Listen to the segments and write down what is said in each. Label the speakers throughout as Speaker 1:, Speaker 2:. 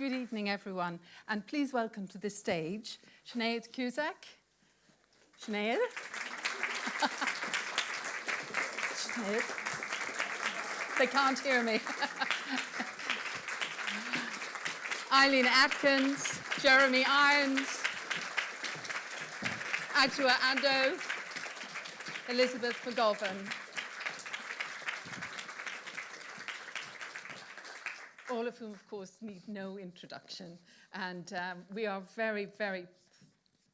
Speaker 1: Good evening, everyone, and please welcome to the stage Sinead Cusack. Sinead. Sinead. They can't hear me. Eileen Atkins, Jeremy Irons, Adjoa Andoh, Elizabeth McGovern. All of whom, of course, need no introduction. And um, we are very, very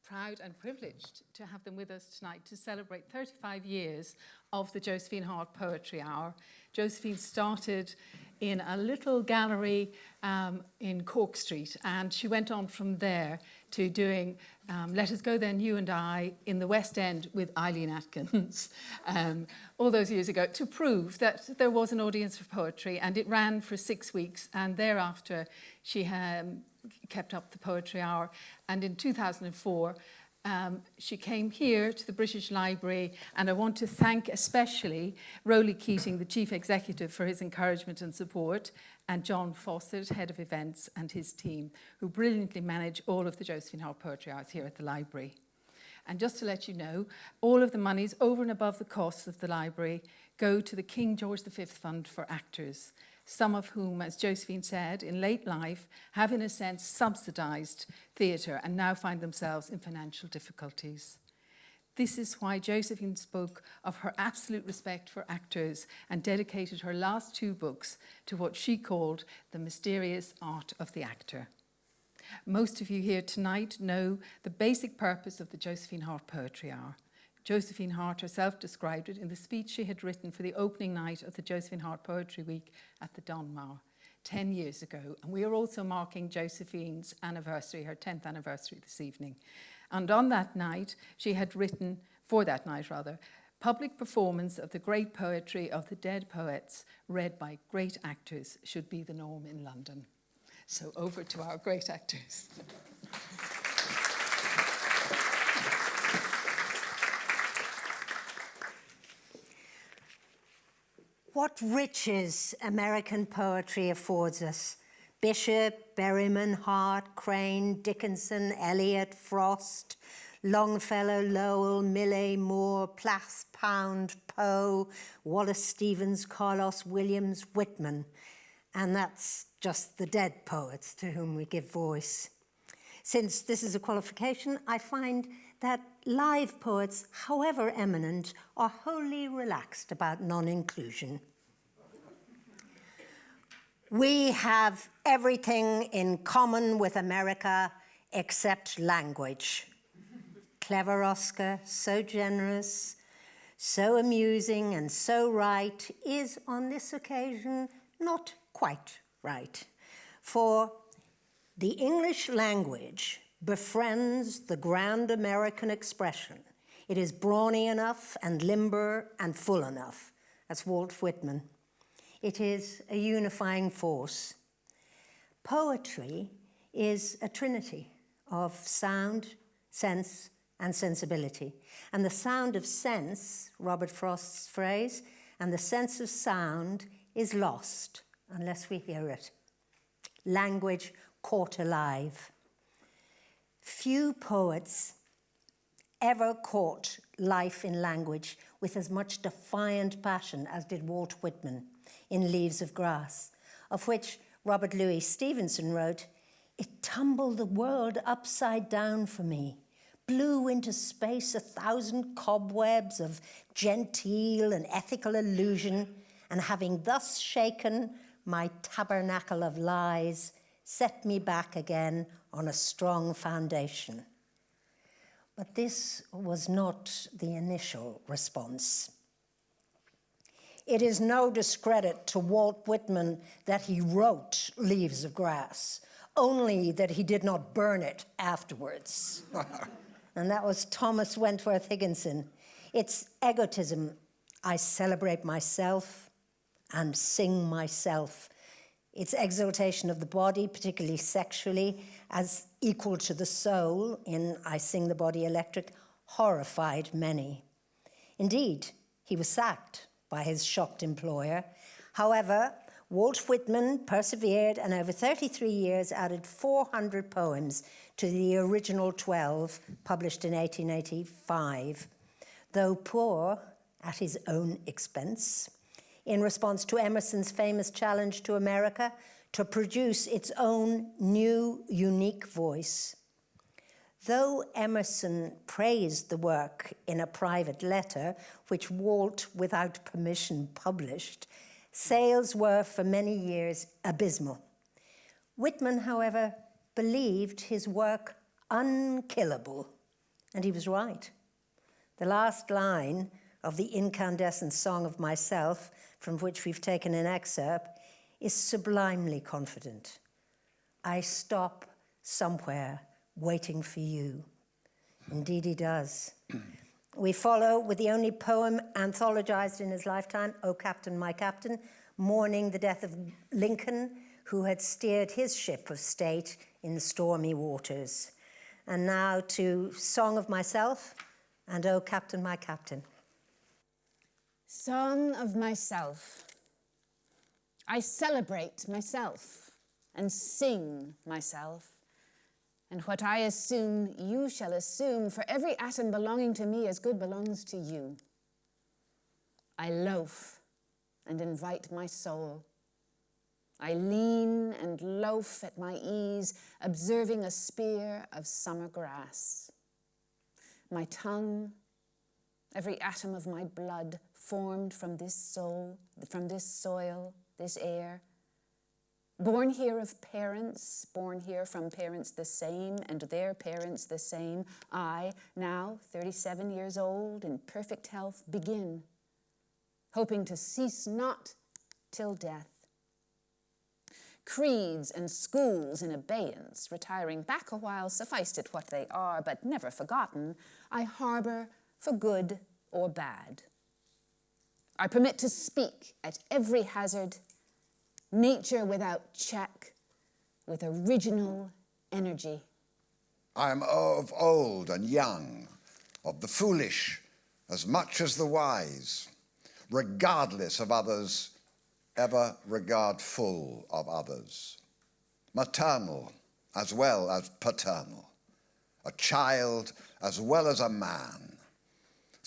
Speaker 1: proud and privileged to have them with us tonight to celebrate 35 years of the Josephine Hart Poetry Hour. Josephine started in a little gallery um, in Cork Street and she went on from there to doing um, Let Us Go Then, You and I in the West End with Eileen Atkins um, all those years ago to prove that there was an audience for poetry and it ran for six weeks and thereafter she um, kept up the poetry hour. And in 2004 um, she came here to the British Library and I want to thank especially Roly Keating, the Chief Executive, for his encouragement and support and John Fawcett, Head of Events, and his team, who brilliantly manage all of the Josephine Hart Poetry Hours here at the library. And just to let you know, all of the monies over and above the costs of the library go to the King George V Fund for Actors, some of whom, as Josephine said, in late life have in a sense subsidised theatre and now find themselves in financial difficulties. This is why Josephine spoke of her absolute respect for actors and dedicated her last two books to what she called the mysterious art of the actor. Most of you here tonight know the basic purpose of the Josephine Hart Poetry Hour. Josephine Hart herself described it in the speech she had written for the opening night of the Josephine Hart Poetry Week at the Donmar 10 years ago. And we are also marking Josephine's anniversary, her 10th anniversary this evening. And on that night, she had written, for that night rather, public performance of the great poetry of the dead poets read by great actors should be the norm in London. So over to our great actors.
Speaker 2: What riches American poetry affords us. Bishop, Berryman, Hart, Crane, Dickinson, Eliot, Frost, Longfellow, Lowell, Millay, Moore, Plath, Pound, Poe, Wallace Stevens, Carlos Williams, Whitman. And that's just the dead poets to whom we give voice. Since this is a qualification, I find that live poets, however eminent, are wholly relaxed about non-inclusion. We have everything in common with America except language. Clever Oscar, so generous, so amusing and so right, is on this occasion not quite right. For the English language befriends the grand American expression. It is brawny enough and limber and full enough. That's Walt Whitman. It is a unifying force. Poetry is a trinity of sound, sense, and sensibility. And the sound of sense, Robert Frost's phrase, and the sense of sound is lost unless we hear it. Language caught alive. Few poets ever caught life in language with as much defiant passion as did Walt Whitman in Leaves of Grass, of which Robert Louis Stevenson wrote, It tumbled the world upside down for me, blew into space a thousand cobwebs of genteel and ethical illusion, and having thus shaken my tabernacle of lies, set me back again on a strong foundation. But this was not the initial response. It is no discredit to Walt Whitman that he wrote Leaves of Grass, only that he did not burn it afterwards. and that was Thomas Wentworth Higginson. It's egotism. I celebrate myself and sing myself. It's exaltation of the body, particularly sexually, as equal to the soul in I Sing the Body Electric, horrified many. Indeed, he was sacked by his shocked employer. However, Walt Whitman persevered and over 33 years added 400 poems to the original 12 published in 1885, though poor at his own expense, in response to Emerson's famous challenge to America to produce its own new, unique voice. Though Emerson praised the work in a private letter, which Walt, without permission, published, sales were for many years abysmal. Whitman, however, believed his work unkillable, and he was right. The last line of the incandescent song of myself, from which we've taken an excerpt, is sublimely confident. I stop somewhere waiting for you. Indeed, he does. we follow with the only poem anthologized in his lifetime, O Captain, My Captain, mourning the death of Lincoln, who had steered his ship of state in stormy waters. And now to Song of Myself and O Captain, My Captain.
Speaker 3: Song of Myself. I celebrate myself and sing myself. And what I assume, you shall assume, for every atom belonging to me as good belongs to you. I loaf and invite my soul. I lean and loaf at my ease, observing a spear of summer grass. My tongue, every atom of my blood formed from this soul, from this soil, this air, Born here of parents, born here from parents the same and their parents the same, I, now 37 years old, in perfect health, begin, hoping to cease not till death. Creeds and schools in abeyance, retiring back a while, sufficed it what they are, but never forgotten, I harbor for good or bad. I permit to speak at every hazard nature without check, with original energy.
Speaker 4: I am of old and young, of the foolish as much as the wise, regardless of others, ever regardful of others, maternal as well as paternal, a child as well as a man,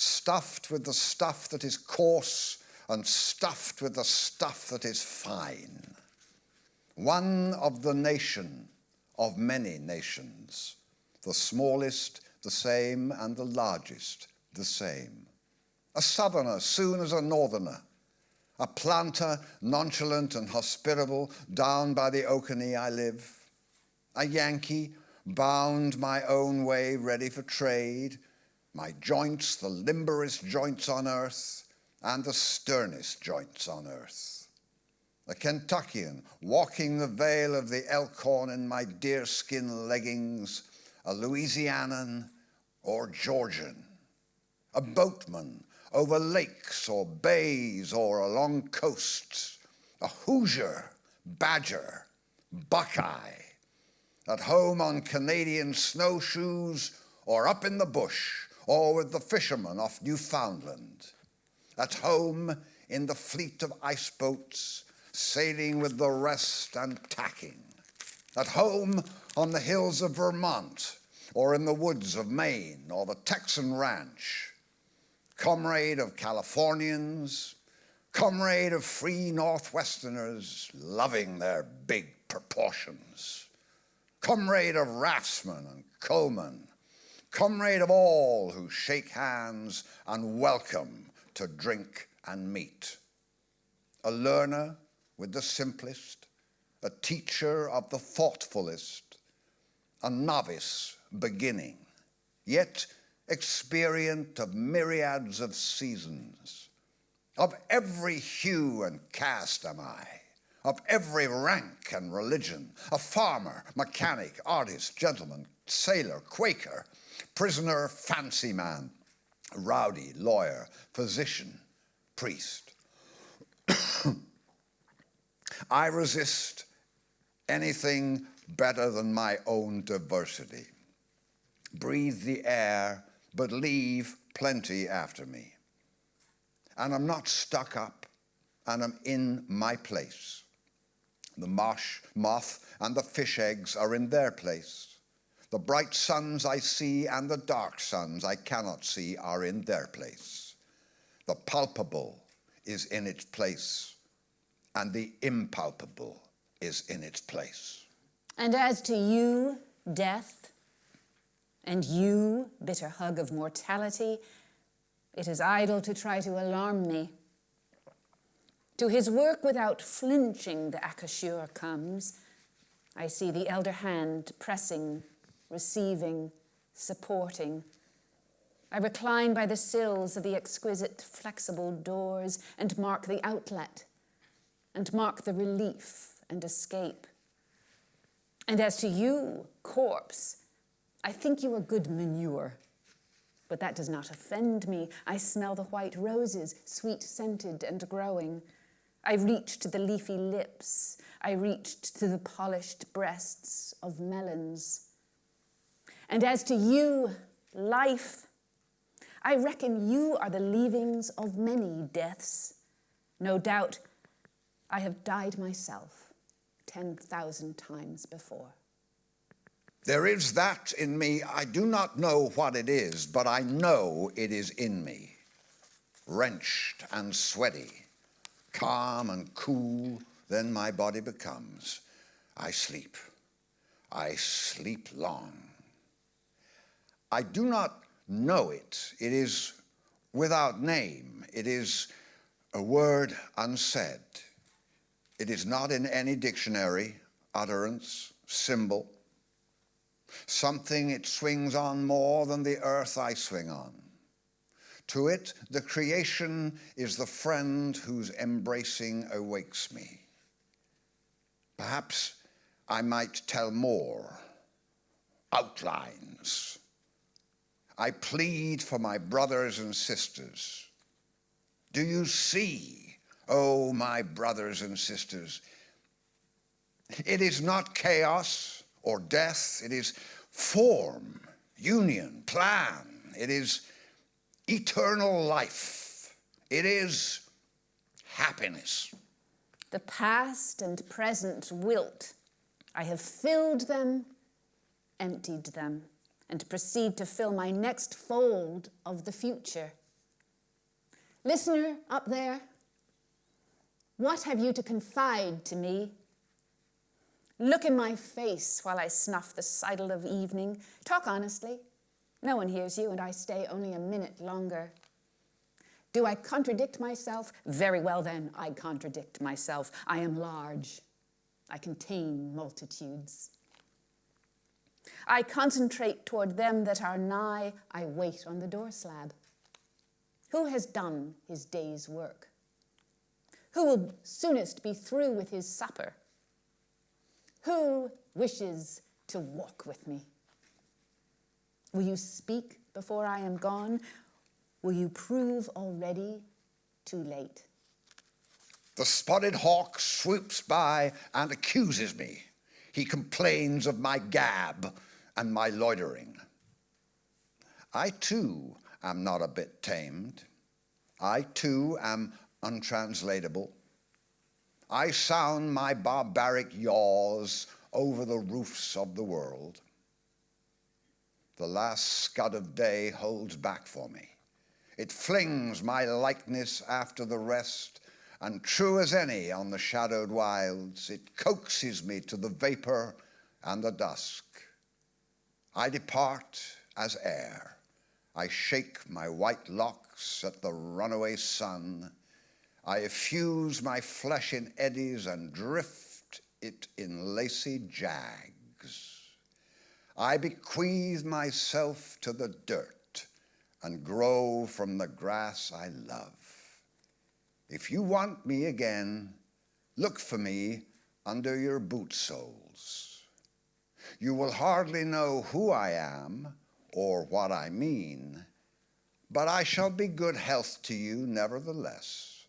Speaker 4: stuffed with the stuff that is coarse and stuffed with the stuff that is fine. One of the nation of many nations, the smallest the same and the largest the same. A southerner soon as a northerner, a planter nonchalant and hospitable down by the Oconee I live, a Yankee bound my own way ready for trade, my joints the limberest joints on earth, and the sternest joints on earth. A Kentuckian walking the vale of the Elkhorn in my deerskin leggings, a Louisianan or Georgian, a boatman over lakes or bays or along coasts, a Hoosier, Badger, Buckeye, at home on Canadian snowshoes or up in the bush or with the fishermen off Newfoundland. At home in the fleet of ice boats, sailing with the rest and tacking, at home on the hills of Vermont, or in the woods of Maine, or the Texan ranch, comrade of Californians, comrade of free Northwesterners loving their big proportions, comrade of raftsmen and coalmen, comrade of all who shake hands and welcome to drink and meet. A learner with the simplest, a teacher of the thoughtfulest, a novice beginning, yet experient of myriads of seasons. Of every hue and caste am I, of every rank and religion, a farmer, mechanic, artist, gentleman, sailor, Quaker, prisoner, fancy man, rowdy, lawyer, physician, priest. I resist anything better than my own diversity. Breathe the air, but leave plenty after me. And I'm not stuck up, and I'm in my place. The marsh moth and the fish eggs are in their place. The bright suns I see and the dark suns I cannot see are in their place. The palpable is in its place, and the impalpable is in its place.
Speaker 3: And as to you, death, and you, bitter hug of mortality, it is idle to try to alarm me. To his work without flinching the accoucheur comes. I see the elder hand pressing, receiving, supporting. I recline by the sills of the exquisite flexible doors and mark the outlet and mark the relief and escape. And as to you, corpse, I think you are good manure. But that does not offend me. I smell the white roses, sweet scented and growing. I reached to the leafy lips. I reached to the polished breasts of melons. And as to you, life, I reckon you are the leavings of many deaths. No doubt I have died myself 10,000 times before.
Speaker 4: There is that in me. I do not know what it is, but I know it is in me. Wrenched and sweaty, calm and cool, then my body becomes. I sleep. I sleep long. I do not know it. It is without name. It is a word unsaid. It is not in any dictionary, utterance, symbol. Something it swings on more than the earth I swing on. To it, the creation is the friend whose embracing awakes me. Perhaps I might tell more, outlines. I plead for my brothers and sisters. Do you see, oh, my brothers and sisters? It is not chaos or death, it is form, union, plan. It is eternal life. It is happiness.
Speaker 3: The past and present wilt. I have filled them, emptied them, and proceed to fill my next fold of the future. Listener up there, what have you to confide to me? Look in my face while I snuff the sidle of evening. Talk honestly. No one hears you, and I stay only a minute longer. Do I contradict myself? Very well, then, I contradict myself. I am large. I contain multitudes. I concentrate toward them that are nigh. I wait on the door slab. Who has done his day's work? Who will soonest be through with his supper? Who wishes to walk with me? Will you speak before I am gone? Will you prove already too late?
Speaker 4: The spotted hawk swoops by and accuses me. He complains of my gab and my loitering. I too am not a bit tamed. I too am untranslatable. I sound my barbaric yaws over the roofs of the world. The last scud of day holds back for me. It flings my likeness after the rest, and true as any on the shadowed wilds, it coaxes me to the vapor and the dusk. I depart as air. I shake my white locks at the runaway sun I effuse my flesh in eddies and drift it in lacy jags. I bequeath myself to the dirt and grow from the grass I love. If you want me again, look for me under your boot soles. You will hardly know who I am or what I mean, but I shall be good health to you nevertheless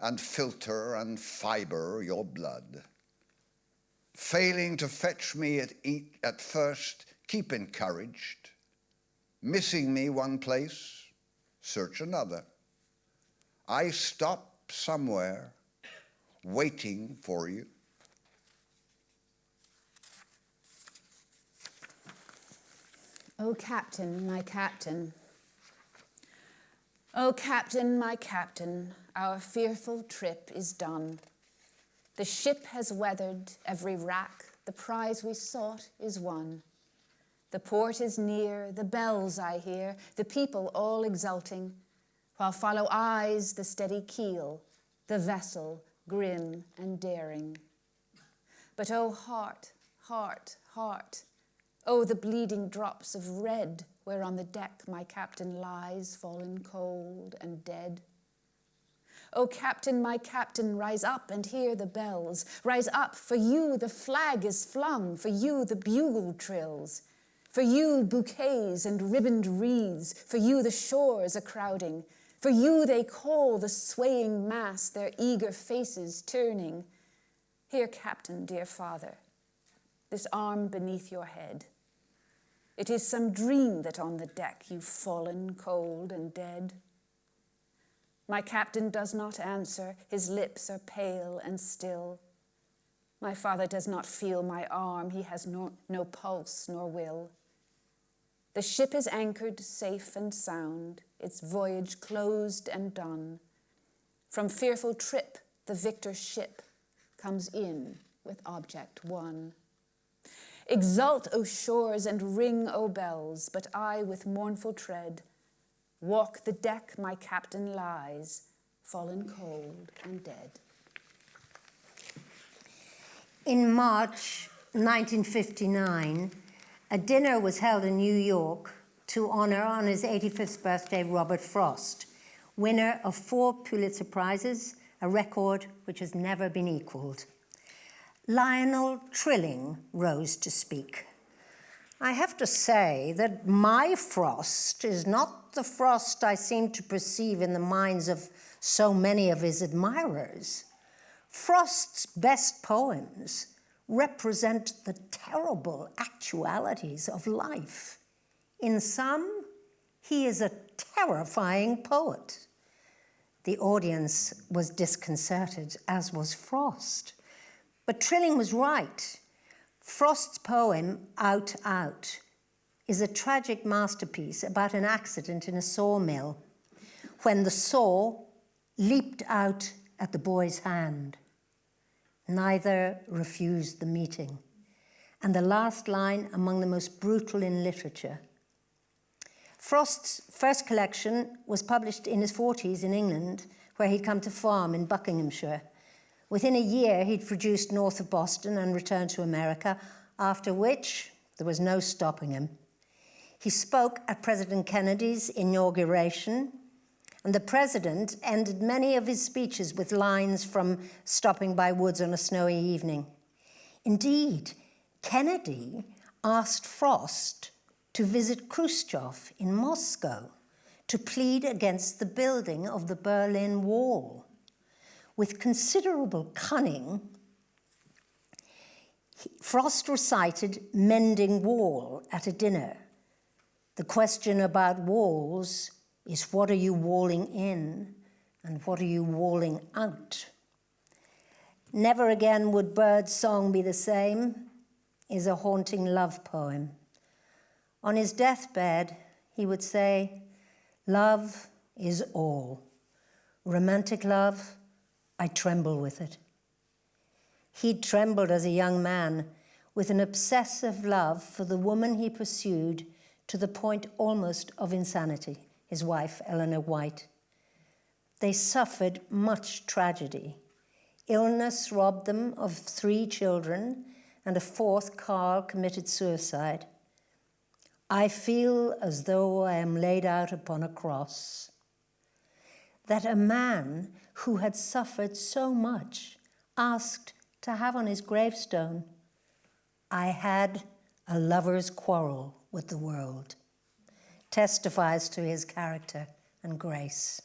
Speaker 4: and filter and fiber your blood. Failing to fetch me at, eat, at first, keep encouraged. Missing me one place, search another. I stop somewhere waiting for you.
Speaker 3: O oh, captain, my captain. O oh, captain, my captain, our fearful trip is done. The ship has weathered every rack, the prize we sought is won. The port is near, the bells I hear, the people all exulting, while follow eyes the steady keel, the vessel grim and daring. But oh, heart, heart, heart, oh, the bleeding drops of red where on the deck my captain lies, fallen cold and dead. O captain, my captain, rise up and hear the bells. Rise up, for you the flag is flung, for you the bugle trills. For you bouquets and ribboned wreaths, for you the shores are crowding. For you they call the swaying mass, their eager faces turning. Here, captain, dear father, this arm beneath your head. It is some dream that on the deck you've fallen cold and dead. My captain does not answer, his lips are pale and still. My father does not feel my arm, he has no, no pulse nor will. The ship is anchored safe and sound, its voyage closed and done. From fearful trip, the victor ship comes in with object won. Exult, O shores, and ring, O bells, but I with mournful tread walk the deck my captain lies, fallen cold and dead.
Speaker 2: In March 1959, a dinner was held in New York to honor on his 85th birthday Robert Frost, winner of four Pulitzer Prizes, a record which has never been equaled. Lionel Trilling rose to speak. I have to say that my Frost is not the Frost I seem to perceive in the minds of so many of his admirers. Frost's best poems represent the terrible actualities of life. In some, he is a terrifying poet. The audience was disconcerted, as was Frost. But Trilling was right. Frost's poem, Out, Out, is a tragic masterpiece about an accident in a sawmill when the saw leaped out at the boy's hand. Neither refused the meeting. And the last line among the most brutal in literature. Frost's first collection was published in his 40s in England, where he'd come to farm in Buckinghamshire. Within a year, he'd produced North of Boston and returned to America, after which there was no stopping him. He spoke at President Kennedy's inauguration, and the president ended many of his speeches with lines from Stopping by Woods on a Snowy Evening. Indeed, Kennedy asked Frost to visit Khrushchev in Moscow to plead against the building of the Berlin Wall. With considerable cunning, Frost recited Mending Wall at a dinner. The question about walls is what are you walling in and what are you walling out? Never again would bird song be the same is a haunting love poem. On his deathbed, he would say, Love is all. Romantic love, I tremble with it. He trembled as a young man with an obsessive love for the woman he pursued to the point almost of insanity, his wife, Elinor White. They suffered much tragedy. Illness robbed them of three children, and a fourth, Carl, committed suicide. I feel as though I am laid out upon a cross. That a man who had suffered so much asked to have on his gravestone, I had a lover's quarrel with the world, testifies to his character and grace.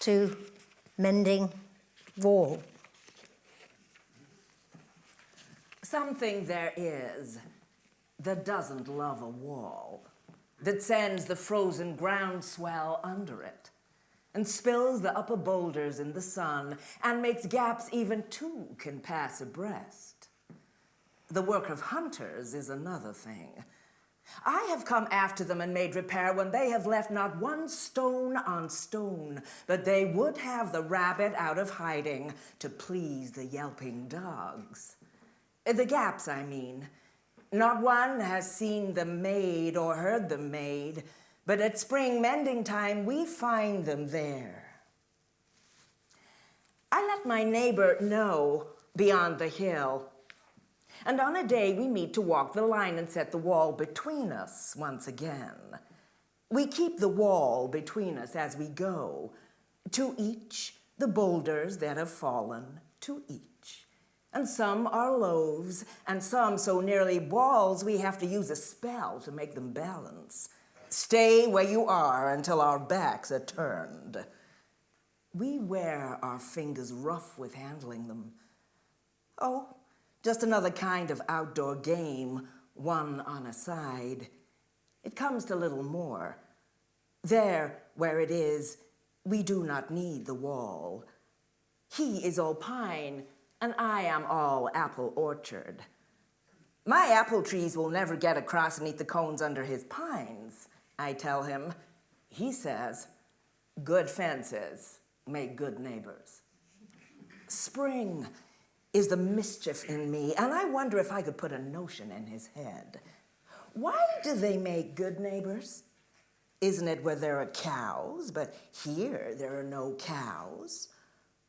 Speaker 2: To mending wall.
Speaker 5: Something there is that doesn't love a wall, that sends the frozen ground swell under it and spills the upper boulders in the sun and makes gaps even two can pass abreast. The work of hunters is another thing. I have come after them and made repair when they have left not one stone on stone, but they would have the rabbit out of hiding to please the yelping dogs. The gaps, I mean. Not one has seen them made or heard them made, but at spring mending time we find them there. I let my neighbor know beyond the hill and on a day we meet to walk the line and set the wall between us once again. We keep the wall between us as we go, to each the boulders that have fallen, to each. And some are loaves, and some so nearly balls we have to use a spell to make them balance. Stay where you are until our backs are turned. We wear our fingers rough with handling them. Oh, just another kind of outdoor game, one on a side. It comes to little more. There, where it is, we do not need the wall. He is all pine, and I am all apple orchard. My apple trees will never get across and eat the cones under his pines, I tell him. He says, good fences make good neighbors. Spring is the mischief in me, and I wonder if I could put a notion in his head. Why do they make good neighbors? Isn't it where there are cows? But here there are no cows.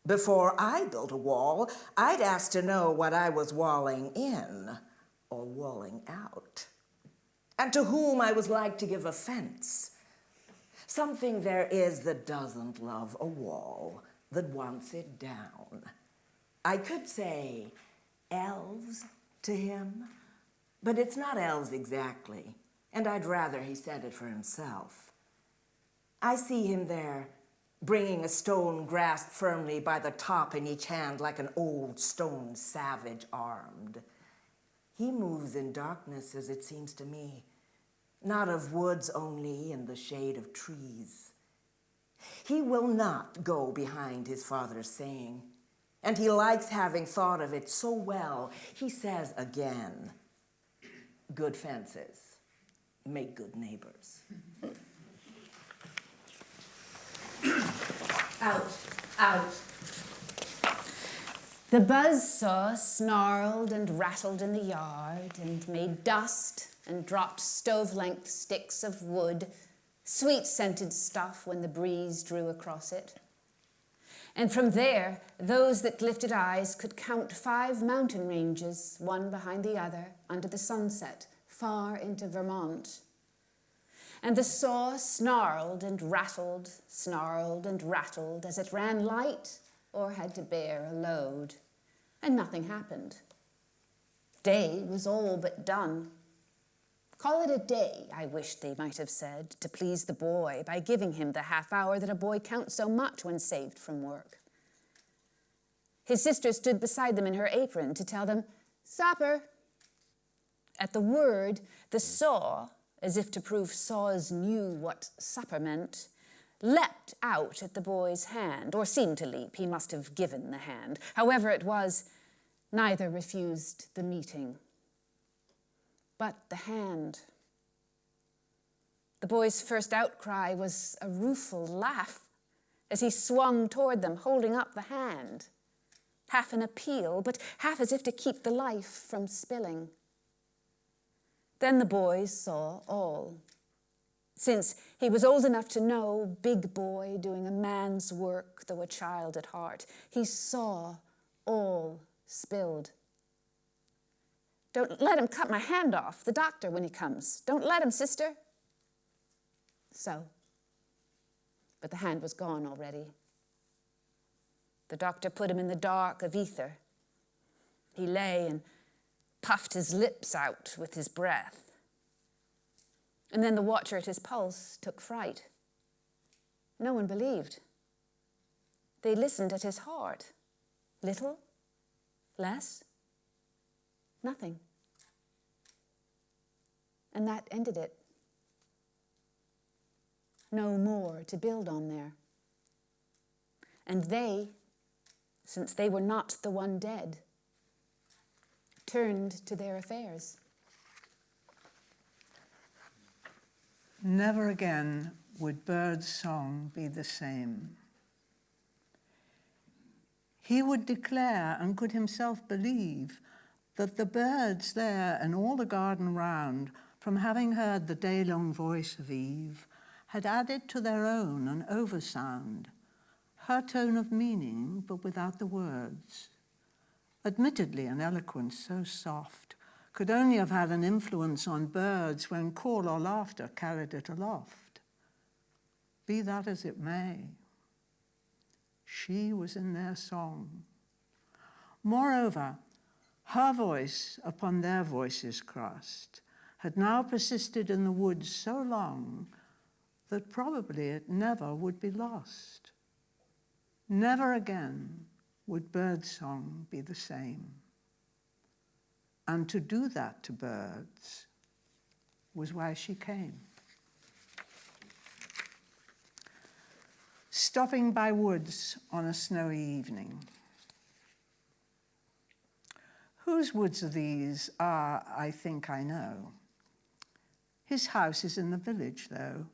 Speaker 5: Before I built a wall, I'd ask to know what I was walling in or walling out, and to whom I was like to give offense. Something there is that doesn't love a wall, that wants it down. I could say elves to him, but it's not elves exactly, and I'd rather he said it for himself. I see him there, bringing a stone grasped firmly by the top in each hand like an old stone savage armed. He moves in darkness, as it seems to me, not of woods only in the shade of trees. He will not go behind his father's saying, and he likes having thought of it so well. He says again, good fences make good neighbors.
Speaker 1: Out, out.
Speaker 3: The buzzsaw snarled and rattled in the yard and made dust and dropped stove length sticks of wood, sweet scented stuff when the breeze drew across it. And from there, those that lifted eyes could count five mountain ranges, one behind the other, under the sunset, far into Vermont. And the saw snarled and rattled, snarled and rattled as it ran light or had to bear a load. And nothing happened. Day was all but done. Call it a day, I wish they might have said, to please the boy by giving him the half hour that a boy counts so much when saved from work. His sister stood beside them in her apron to tell them, Supper. At the word, the saw, as if to prove saws knew what supper meant, leapt out at the boy's hand, or seemed to leap. He must have given the hand. However it was, neither refused the meeting but the hand. The boy's first outcry was a rueful laugh as he swung toward them, holding up the hand, half an appeal, but half as if to keep the life from spilling. Then the boy saw all. Since he was old enough to know, big boy doing a man's work, though a child at heart, he saw all spilled don't let him cut my hand off, the doctor, when he comes. Don't let him, sister. So, but the hand was gone already. The doctor put him in the dark of ether. He lay and puffed his lips out with his breath. And then the watcher at his pulse took fright. No one believed. They listened at his heart. Little? Less? Nothing. And that ended it. No more to build on there. And they, since they were not the one dead, turned to their affairs.
Speaker 6: Never again would birds' song be the same. He would declare and could himself believe that the birds there and all the garden round, from having heard the day long voice of Eve, had added to their own an oversound, her tone of meaning, but without the words. Admittedly, an eloquence so soft could only have had an influence on birds when call or laughter carried it aloft. Be that as it may, she was in their song. Moreover, her voice upon their voices crossed had now persisted in the woods so long that probably it never would be lost. Never again would birdsong be the same. And to do that to birds was why she came. Stopping by woods on a snowy evening. Whose woods are these? Ah, I think I know. His house is in the village, though.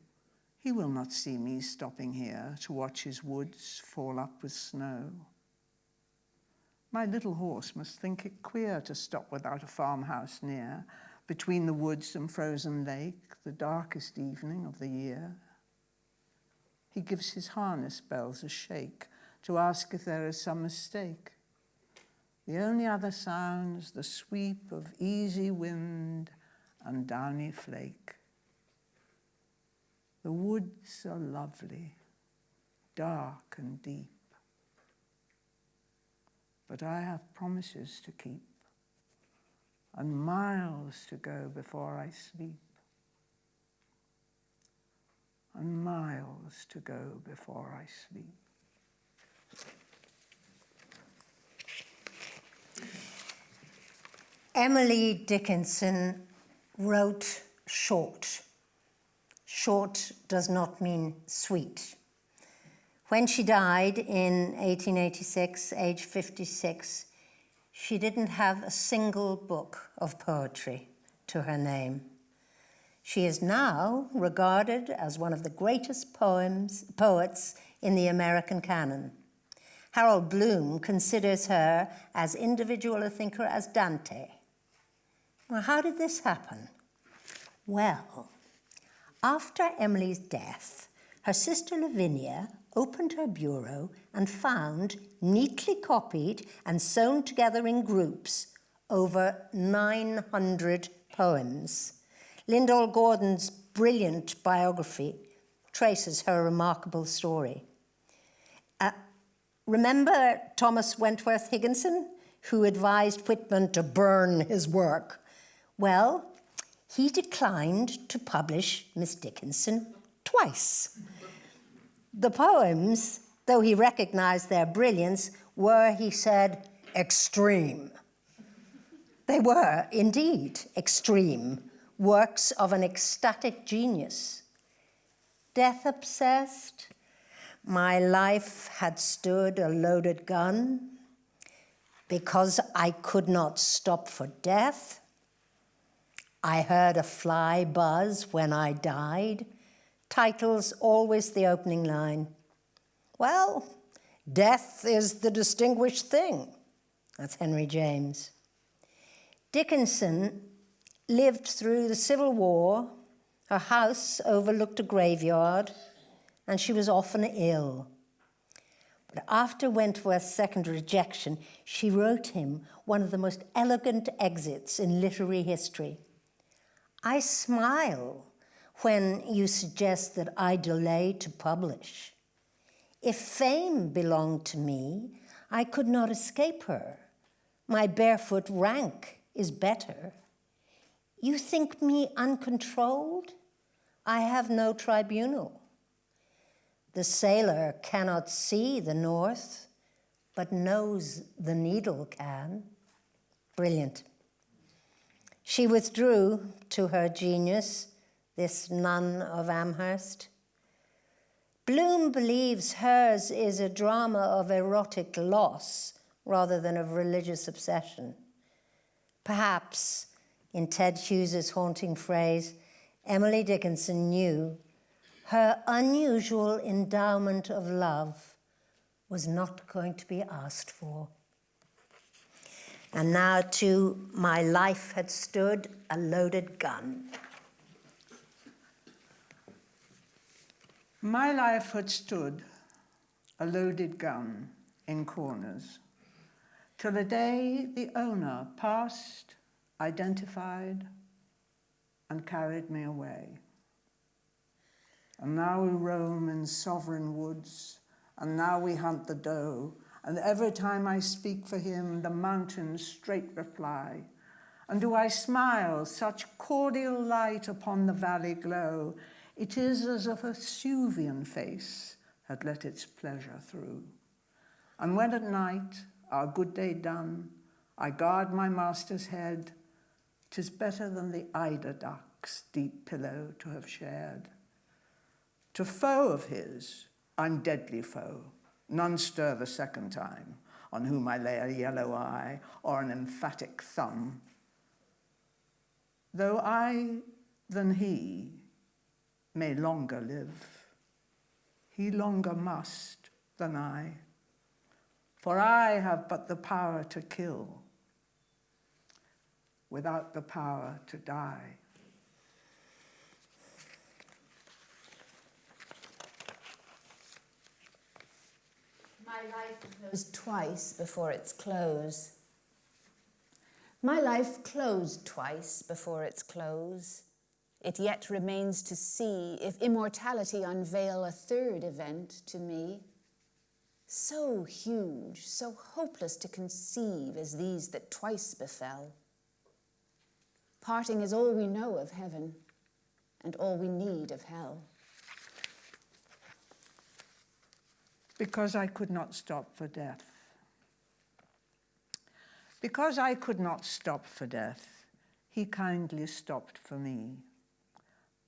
Speaker 6: He will not see me stopping here to watch his woods fall up with snow. My little horse must think it queer to stop without a farmhouse near, between the woods and frozen lake, the darkest evening of the year. He gives his harness bells a shake to ask if there is some mistake. The only other sounds the sweep of easy wind and downy flake. The woods are lovely, dark and deep. But I have promises to keep and miles to go before I sleep. And miles to go before I sleep.
Speaker 2: Emily Dickinson wrote short. Short does not mean sweet. When she died in 1886, age 56, she didn't have a single book of poetry to her name. She is now regarded as one of the greatest poems, poets in the American canon. Harold Bloom considers her as individual a thinker as Dante. Well, how did this happen? Well, after Emily's death, her sister Lavinia opened her bureau and found, neatly copied and sewn together in groups, over 900 poems. Lyndall Gordon's brilliant biography traces her remarkable story. Uh, remember Thomas Wentworth Higginson, who advised Whitman to burn his work? Well, he declined to publish Miss Dickinson twice. The poems, though he recognized their brilliance, were, he said, extreme. They were, indeed, extreme, works of an ecstatic genius. Death obsessed, my life had stood a loaded gun. Because I could not stop for death, I heard a fly buzz when I died. Titles always the opening line. Well, death is the distinguished thing. That's Henry James. Dickinson lived through the Civil War. Her house overlooked a graveyard, and she was often ill. But after Wentworth's second rejection, she wrote him one of the most elegant exits in literary history. I smile when you suggest that I delay to publish. If fame belonged to me, I could not escape her. My barefoot rank is better. You think me uncontrolled? I have no tribunal. The sailor cannot see the north, but knows the needle can. Brilliant. She withdrew to her genius, this nun of Amherst. Bloom believes hers is a drama of erotic loss rather than of religious obsession. Perhaps, in Ted Hughes's haunting phrase, Emily Dickinson knew her unusual endowment of love was not going to be asked for. And now, too, my life had stood a loaded gun.
Speaker 6: My life had stood a loaded gun in corners till the day the owner passed, identified, and carried me away. And now we roam in sovereign woods, and now we hunt the doe, and every time I speak for him, the mountains straight reply. And do I smile such cordial light upon the valley glow, it is as if a Vesuvian face had let its pleasure through. And when at night, our good day done, I guard my master's head, 'tis better than the eider duck's deep pillow to have shared. To foe of his, I'm deadly foe, none stir the second time, on whom I lay a yellow eye or an emphatic thumb. Though I than he may longer live, he longer must than I. For I have but the power to kill, without the power to die.
Speaker 3: My life closed twice before its close. My life closed twice before its close. It yet remains to see if immortality unveil a third event to me. So huge, so hopeless to conceive as these that twice befell. Parting is all we know of heaven and all we need of hell.
Speaker 6: Because I could not stop for death. Because I could not stop for death, he kindly stopped for me.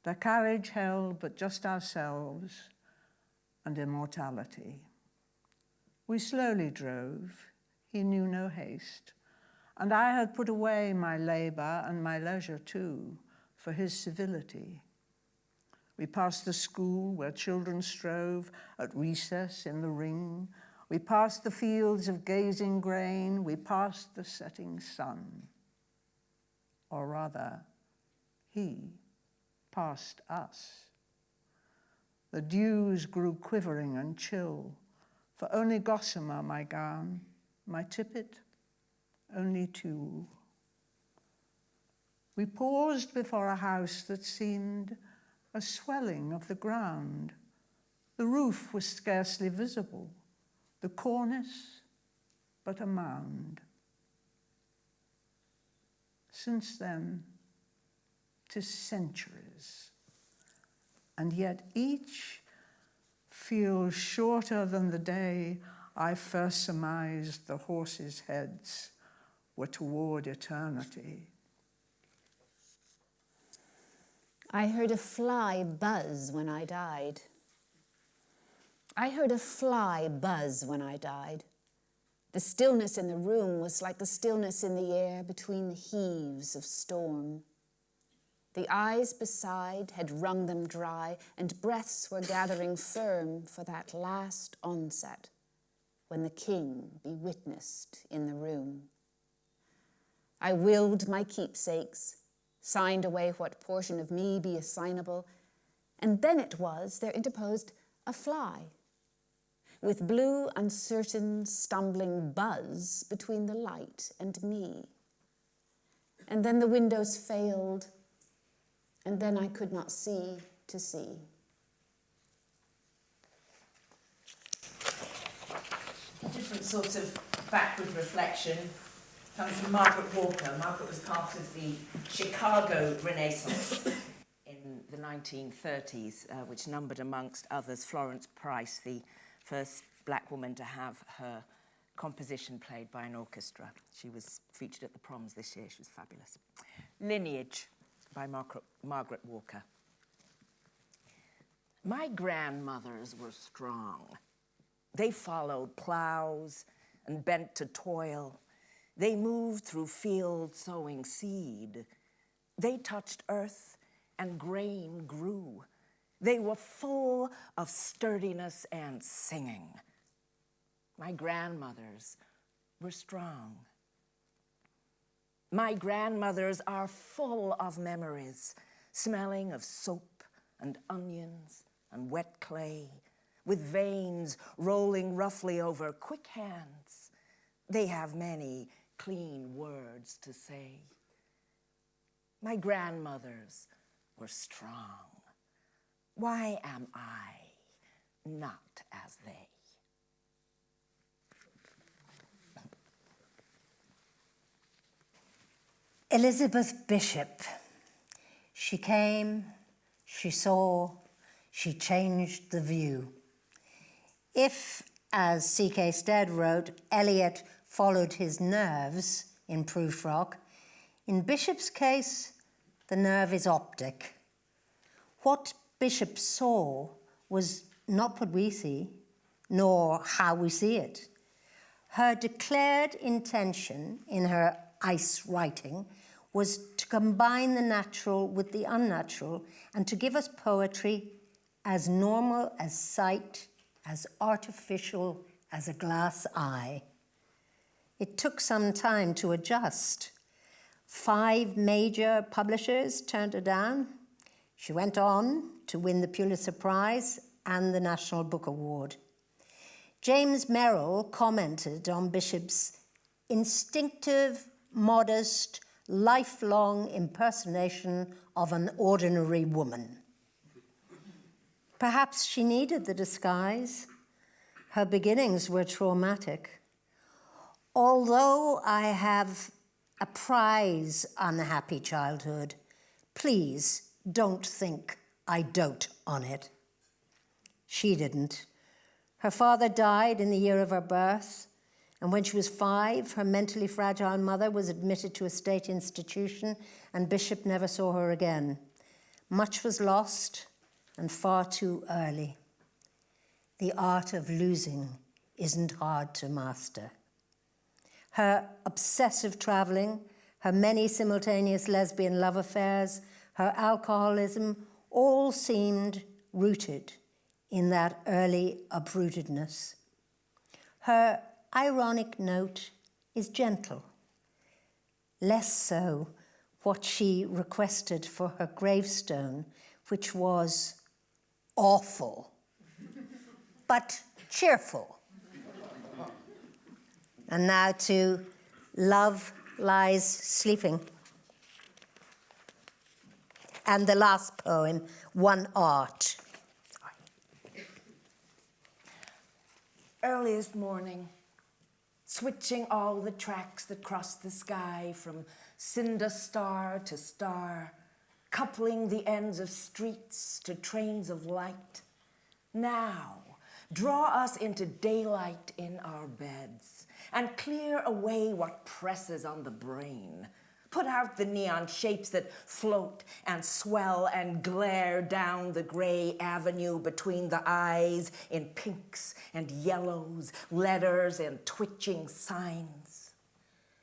Speaker 6: The carriage held but just ourselves and immortality. We slowly drove, he knew no haste, and I had put away my labour and my leisure too for his civility. We passed the school where children strove at recess in the ring. We passed the fields of gazing grain. We passed the setting sun. Or rather, he passed us. The dews grew quivering and chill, for only gossamer my gown, my tippet, only tulle. We paused before a house that seemed a swelling of the ground. The roof was scarcely visible, the cornice but a mound. Since then, tis centuries, and yet each feels shorter than the day I first surmised the horses' heads were toward eternity.
Speaker 3: I heard a fly buzz when I died. I heard a fly buzz when I died. The stillness in the room was like the stillness in the air between the heaves of storm. The eyes beside had wrung them dry, and breaths were gathering firm for that last onset when the king be witnessed in the room. I willed my keepsakes, signed away what portion of me be assignable, and then it was there interposed a fly, with blue, uncertain, stumbling buzz between the light and me. And then the windows failed, and then I could not see to see.
Speaker 5: different sorts of backward reflection comes from Margaret Walker. Margaret was part of the Chicago Renaissance in the 1930s, uh, which numbered amongst others Florence Price, the first black woman to have her composition played by an orchestra. She was featured at the proms this year. She was fabulous. Lineage by Margaret, Margaret Walker. My grandmothers were strong. They followed plows and bent to toil. They moved through fields sowing seed. They touched earth and grain grew. They were full of sturdiness and singing. My grandmothers were strong. My grandmothers are full of memories, smelling of soap and onions and wet clay, with veins rolling roughly over quick hands. They have many clean words to say. My grandmothers were strong. Why am I not as they?
Speaker 2: Elizabeth Bishop. She came, she saw, she changed the view. If, as C.K. Stead wrote, Eliot followed his nerves in Prufrock, in Bishop's case, the nerve is optic. What Bishop saw was not what we see, nor how we see it. Her declared intention in her ice writing was to combine the natural with the unnatural and to give us poetry as normal as sight, as artificial as a glass eye. It took some time to adjust. Five major publishers turned her down. She went on to win the Pulitzer Prize and the National Book Award. James Merrill commented on Bishop's instinctive, modest, lifelong impersonation of an ordinary woman. Perhaps she needed the disguise. Her beginnings were traumatic. Although I have a prize unhappy childhood, please don't think I dote on it. She didn't. Her father died in the year of her birth, and when she was five, her mentally fragile mother was admitted to a state institution, and Bishop never saw her again. Much was lost, and far too early. The art of losing isn't hard to master. Her obsessive traveling, her many simultaneous lesbian love affairs, her alcoholism all seemed rooted in that early uprootedness. Her ironic note is gentle, less so what she requested for her gravestone, which was awful, but cheerful. And now to Love Lies Sleeping. And the last poem, One Art.
Speaker 5: Earliest morning, switching all the tracks that cross the sky from cinder star to star, coupling the ends of streets to trains of light. Now, draw us into daylight in our beds and clear away what presses on the brain. Put out the neon shapes that float and swell and glare down the gray avenue between the eyes in pinks and yellows, letters and twitching signs.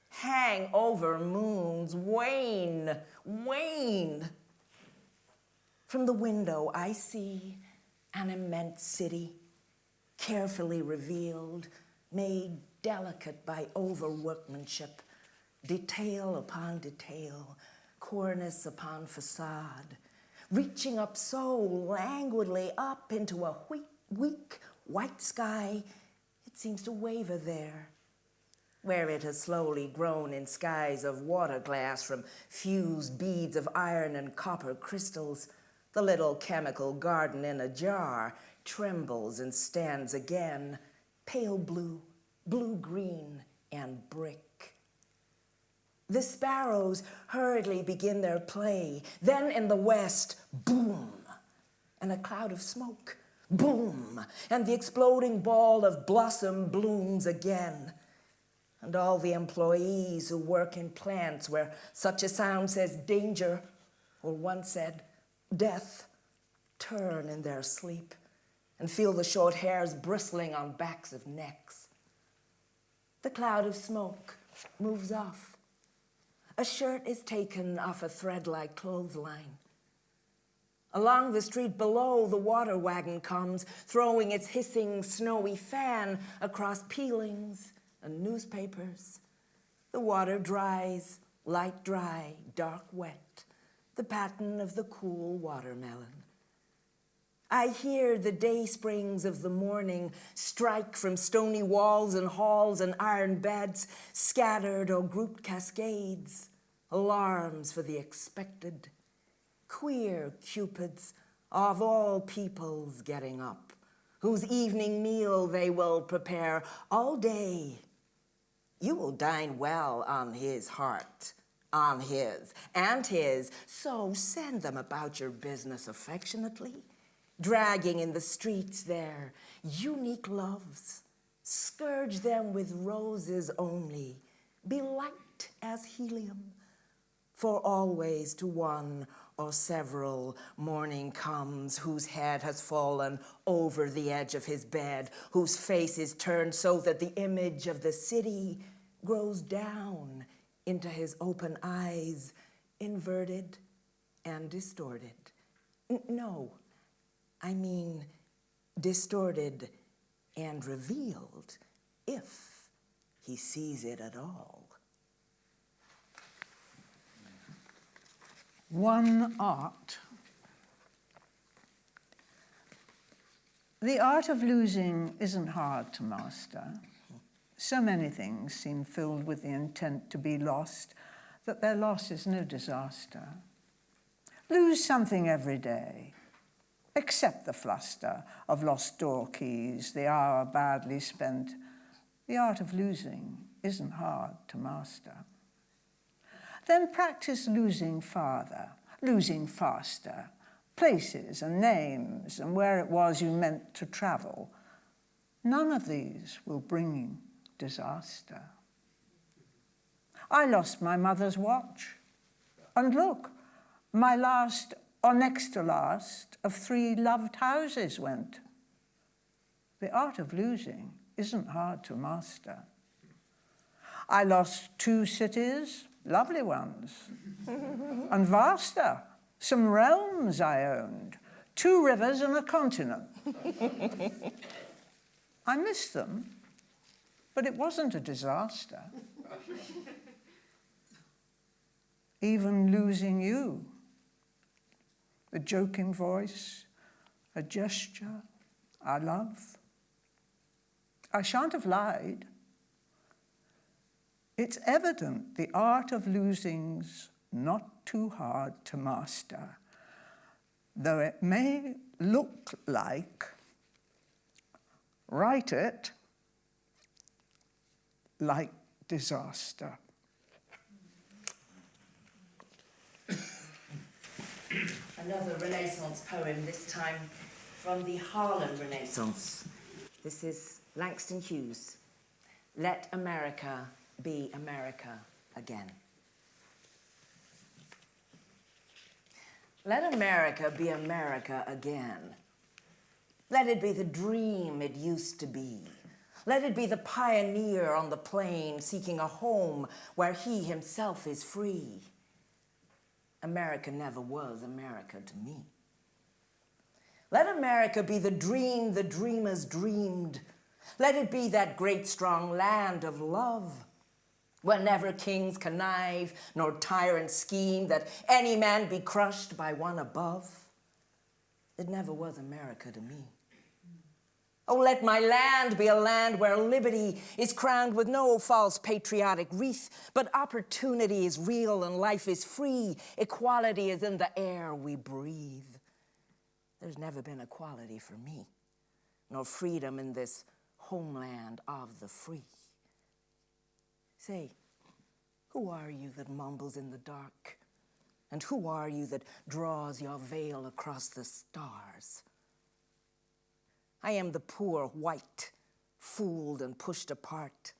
Speaker 5: Hang over moons, wane, wane. From the window, I see an immense city, carefully revealed, made delicate by overworkmanship detail upon detail, cornice upon facade, reaching up so languidly up into a weak, weak white sky, it seems to waver there, where it has slowly grown in skies of water glass from fused beads of iron and copper crystals. The little chemical garden in a jar trembles and stands again, pale blue, blue-green, and brick. The sparrows hurriedly begin their play. Then in the west, boom, and a cloud of smoke, boom, and the exploding ball of blossom blooms again. And all the employees who work in plants where such a sound says danger, or one said death, turn in their sleep and feel the short hairs bristling on backs of necks. The cloud of smoke moves off a shirt is taken off a thread-like clothesline. Along the street below, the water wagon comes, throwing its hissing, snowy fan across peelings and newspapers. The water dries, light dry, dark wet, the pattern of the cool watermelon. I hear the day springs of the morning strike from stony walls and halls and iron beds, scattered or grouped cascades, alarms for the expected. Queer cupids of all peoples getting up, whose evening meal they will prepare all day. You will dine well on his heart, on his and his, so send them about your business affectionately dragging in the streets their unique loves. Scourge them with roses only, be light as helium, for always to one or several morning comes whose head has fallen over the edge of his bed, whose face is turned so that the image of the city grows down into his open eyes, inverted and distorted. N- no, I mean distorted and revealed if he sees it at all.
Speaker 6: One art. The art of losing isn't hard to master. So many things seem filled with the intent to be lost that their loss is no disaster. Lose something every day. Accept the fluster of lost door keys, the hour badly spent. The art of losing isn't hard to master. Then practice losing farther, losing faster, places and names and where it was you meant to travel. None of these will bring disaster. I lost my mother's watch. And look, my last or next to last of three loved houses went. The art of losing isn't hard to master. I lost two cities, lovely ones, and vaster, some realms I owned, two rivers and a continent. I missed them, but it wasn't a disaster. Even losing you a joking voice, a gesture, I love. I shan't have lied. It's evident the art of losing's not too hard to master, though it may look like write it like disaster.
Speaker 5: Another Renaissance poem, this time from the Harlem Renaissance. This is Langston Hughes. Let America be America again. Let America be America again. Let it be the dream it used to be. Let it be the pioneer on the plain seeking a home where he himself is free. America never was America to me. Let America be the dream the dreamers dreamed. Let it be that great strong land of love, where never kings connive nor tyrants scheme, that any man be crushed by one above. It never was America to me. Oh, let my land be a land where liberty is crowned with no false patriotic wreath, but opportunity is real and life is free. Equality is in the air we breathe. There's never been equality for me, nor freedom in this homeland of the free. Say, who are you that mumbles in the dark? And who are you that draws your veil across the stars? I am the poor white, fooled and pushed apart.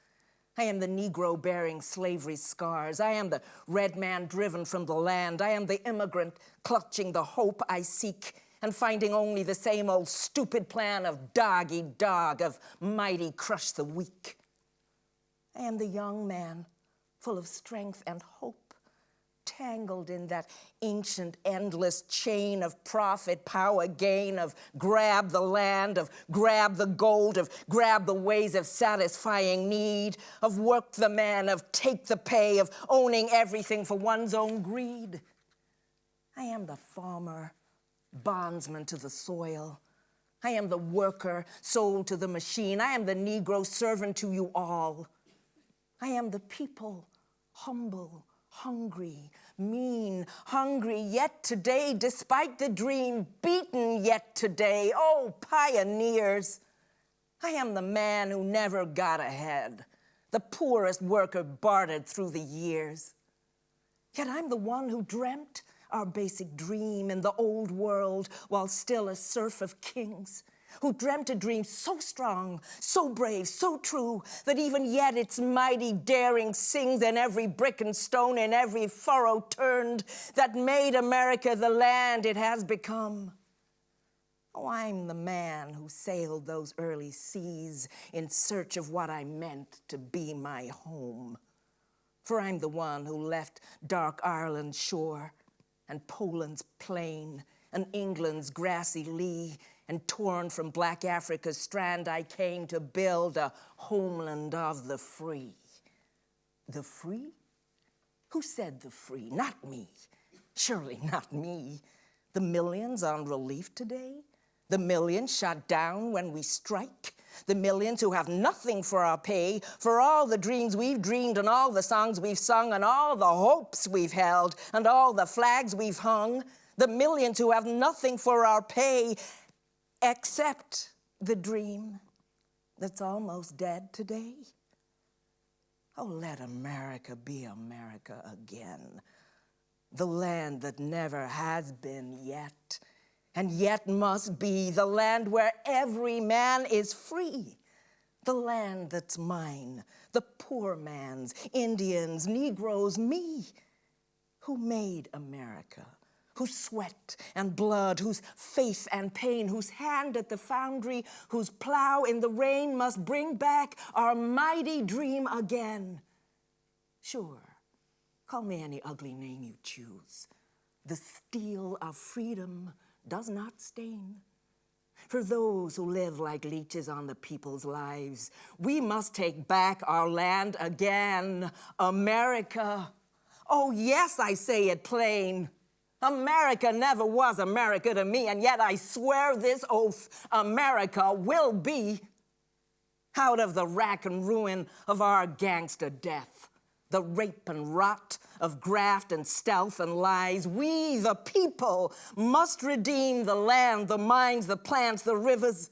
Speaker 5: I am the Negro bearing slavery's scars. I am the red man driven from the land. I am the immigrant clutching the hope I seek and finding only the same old stupid plan of doggy dog, of mighty crush the weak. I am the young man full of strength and hope entangled in that ancient, endless chain of profit, power, gain, of grab the land, of grab the gold, of grab the ways of satisfying need, of work the man, of take the pay, of owning everything for one's own greed. I am the farmer, bondsman to the soil. I am the worker, sold to the machine. I am the Negro servant to you all. I am the people, humble, hungry, mean, hungry, yet today, despite the dream, beaten yet today. Oh, pioneers! I am the man who never got ahead, the poorest worker bartered through the years. Yet I'm the one who dreamt our basic dream in the old world while still a serf of kings, who dreamt a dream so strong, so brave, so true, that even yet its mighty daring sings in every brick and stone, in every furrow turned, that made America the land it has become. Oh, I'm the man who sailed those early seas in search of what I meant to be my home. For I'm the one who left dark Ireland's shore and Poland's plain and England's grassy lea, and torn from black Africa's strand, I came to build a homeland of the free. The free? Who said the free? Not me. Surely not me. The millions on relief today? The millions shot down when we strike? The millions who have nothing for our pay, for all the dreams we've dreamed and all the songs we've sung and all the hopes we've held and all the flags we've hung? The millions who have nothing for our pay except the dream that's almost dead today? Oh, let America be America again. The land that never has been yet, and yet must be. The land where every man is free. The land that's mine, the poor man's, Indians, Negroes, me, who made America whose sweat and blood, whose faith and pain, whose hand at the foundry, whose plow in the rain must bring back our mighty dream again. Sure, call me any ugly name you choose. The steel of freedom does not stain. For those who live like leeches on the people's lives, we must take back our land again, America. Oh, yes, I say it plain. America never was America to me, and yet I swear this oath America will be out of the rack and ruin of our gangster death, the rape and rot of graft and stealth and lies. We, the people, must redeem the land, the mines, the plants, the rivers,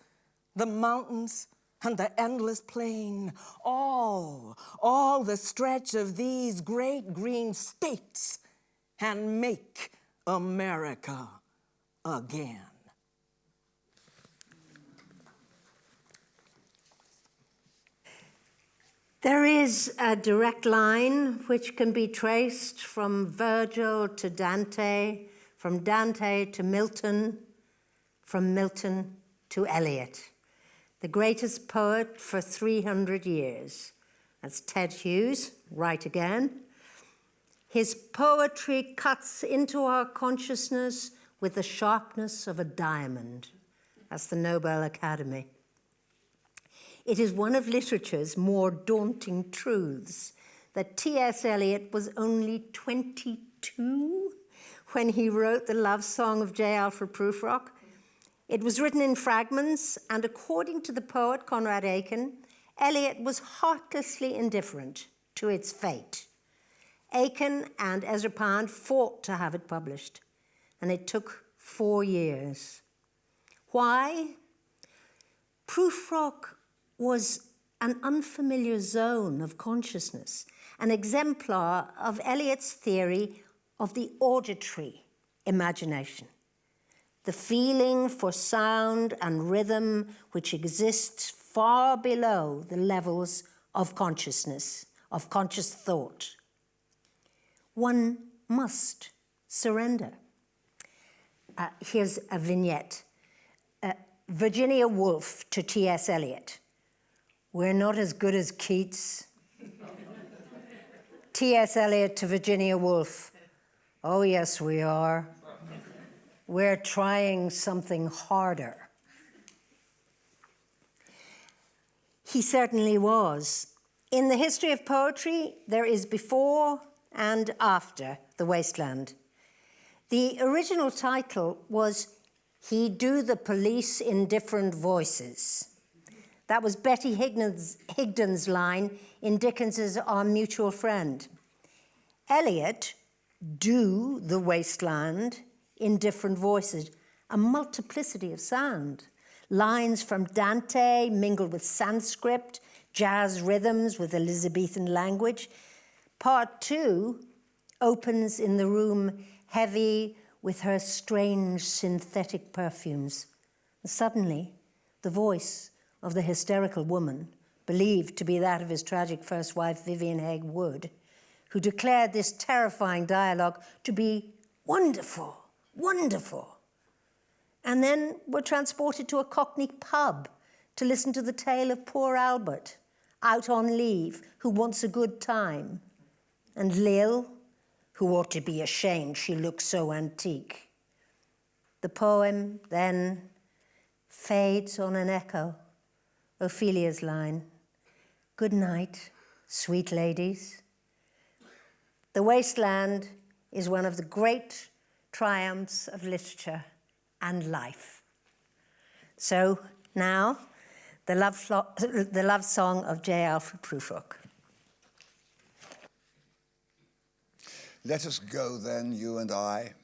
Speaker 5: the mountains, and the endless plain. All, all the stretch of these great green states, and make America again.
Speaker 2: There is a direct line which can be traced from Virgil to Dante, from Dante to Milton, from Milton to Eliot, the greatest poet for 300 years. That's Ted Hughes, right again. His poetry cuts into our consciousness with the sharpness of a diamond. That's the Nobel Academy. It is one of literature's more daunting truths that T.S. Eliot was only 22 when he wrote the love song of J. Alfred Prufrock. It was written in fragments, and according to the poet Conrad Aiken, Eliot was heartlessly indifferent to its fate. Aiken and Ezra Pound fought to have it published, and it took four years. Why? Prufrock was an unfamiliar zone of consciousness, an exemplar of Eliot's theory of the auditory imagination, the feeling for sound and rhythm which exists far below the levels of consciousness, of conscious thought one must surrender. Uh, here's a vignette. Uh, Virginia Woolf to T.S. Eliot. We're not as good as Keats. T.S. Eliot to Virginia Woolf. Oh, yes, we are. We're trying something harder. He certainly was. In the history of poetry, there is before and after The Wasteland. The original title was He Do the Police in Different Voices. That was Betty Higden's, line in Dickens's Our Mutual Friend. Eliot do the wasteland in different voices, a multiplicity of sound. Lines from Dante mingled with Sanskrit, jazz rhythms with Elizabethan language. Part two opens in the room heavy with her strange synthetic perfumes. Suddenly, the voice of the hysterical woman, believed to be that of his tragic first wife, Vivienne Haigh-Wood, who declared this terrifying dialogue to be wonderful, wonderful. And then were transported to a Cockney pub to listen to the tale of poor Albert, out on leave, who wants a good time, and Lil, who ought to be ashamed she looks so antique. The poem then fades on an echo, Ophelia's line, Good night, sweet ladies. The Wasteland is one of the great triumphs of literature and life. So now, the love, the love song of J. Alfred Prufrock.
Speaker 4: Let us go then, you and I,